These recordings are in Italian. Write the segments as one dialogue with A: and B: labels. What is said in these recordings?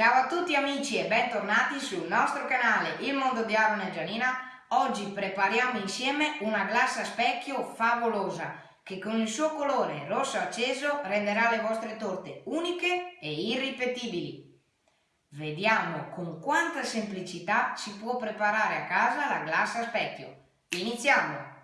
A: Ciao a tutti amici e bentornati sul nostro canale Il Mondo di Aaron e Gianina. Oggi prepariamo insieme una glassa a specchio favolosa che con il suo colore rosso acceso renderà le vostre torte uniche e irripetibili. Vediamo con quanta semplicità si può preparare a casa la glassa a specchio. Iniziamo!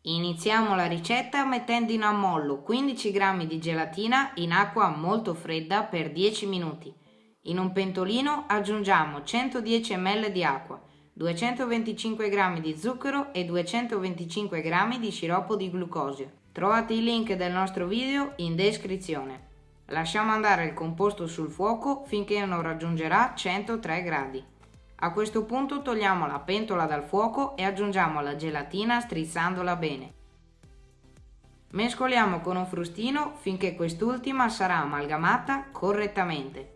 A: Iniziamo la ricetta mettendo in ammollo 15 g di gelatina in acqua molto fredda per 10 minuti. In un pentolino aggiungiamo 110 ml di acqua, 225 g di zucchero e 225 g di sciroppo di glucosio. Trovate il link del nostro video in descrizione. Lasciamo andare il composto sul fuoco finché non raggiungerà 103 gradi. A questo punto togliamo la pentola dal fuoco e aggiungiamo la gelatina strizzandola bene. Mescoliamo con un frustino finché quest'ultima sarà amalgamata correttamente.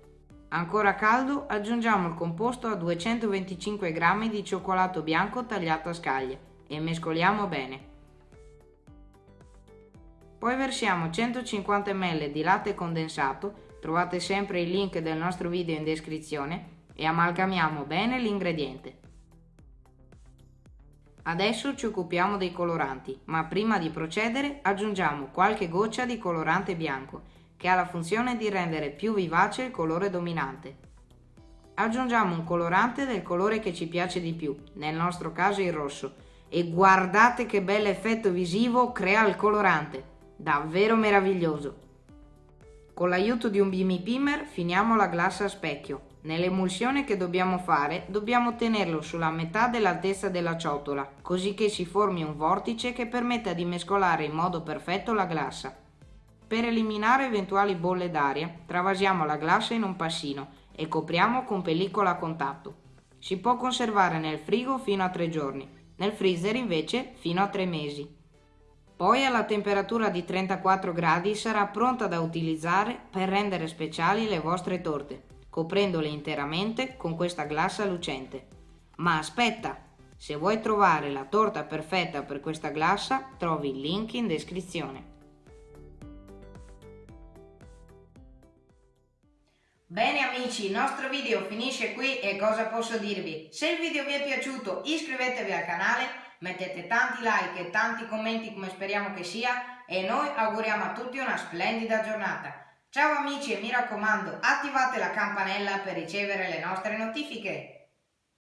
A: Ancora caldo aggiungiamo il composto a 225 g di cioccolato bianco tagliato a scaglie e mescoliamo bene. Poi versiamo 150 ml di latte condensato, trovate sempre il link del nostro video in descrizione, e amalgamiamo bene l'ingrediente. Adesso ci occupiamo dei coloranti, ma prima di procedere aggiungiamo qualche goccia di colorante bianco che ha la funzione di rendere più vivace il colore dominante. Aggiungiamo un colorante del colore che ci piace di più, nel nostro caso il rosso, e guardate che bell'effetto visivo crea il colorante, davvero meraviglioso. Con l'aiuto di un BB Pimmer finiamo la glassa a specchio. Nell'emulsione che dobbiamo fare dobbiamo tenerlo sulla metà dell'altezza della ciotola, così che si formi un vortice che permetta di mescolare in modo perfetto la glassa. Per eliminare eventuali bolle d'aria, travasiamo la glassa in un passino e copriamo con pellicola a contatto. Si può conservare nel frigo fino a 3 giorni, nel freezer invece fino a 3 mesi. Poi alla temperatura di 34 gradi sarà pronta da utilizzare per rendere speciali le vostre torte, coprendole interamente con questa glassa lucente. Ma aspetta! Se vuoi trovare la torta perfetta per questa glassa, trovi il link in descrizione. Bene amici, il nostro video finisce qui e cosa posso dirvi? Se il video vi è piaciuto iscrivetevi al canale, mettete tanti like e tanti commenti come speriamo che sia e noi auguriamo a tutti una splendida giornata. Ciao amici e mi raccomando attivate la campanella per ricevere le nostre notifiche.